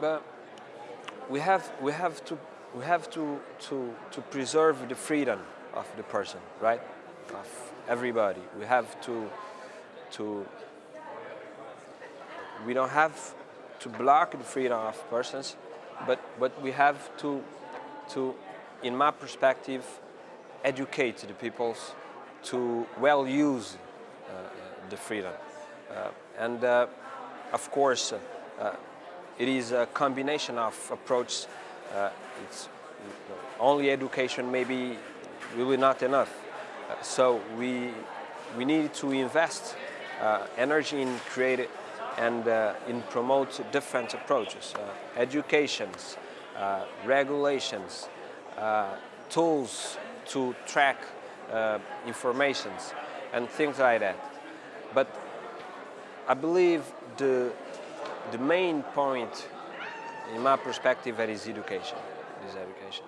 but we have we have to we have to to to preserve the freedom of the person, right? Of everybody. We have to to we don't have to block the freedom of persons, but but we have to to, in my perspective, educate the peoples to well use uh, the freedom. Uh, and uh, of course, uh, it is a combination of approaches. it's only education maybe be not enough. so we, we need to invest energy in creating and uh, in promote different approaches, uh, educations, uh, regulations, tools to track informations and things like that. But I believe the, the main point, in my perspective, that is education. Is education.